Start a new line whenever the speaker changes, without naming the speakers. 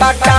बाटा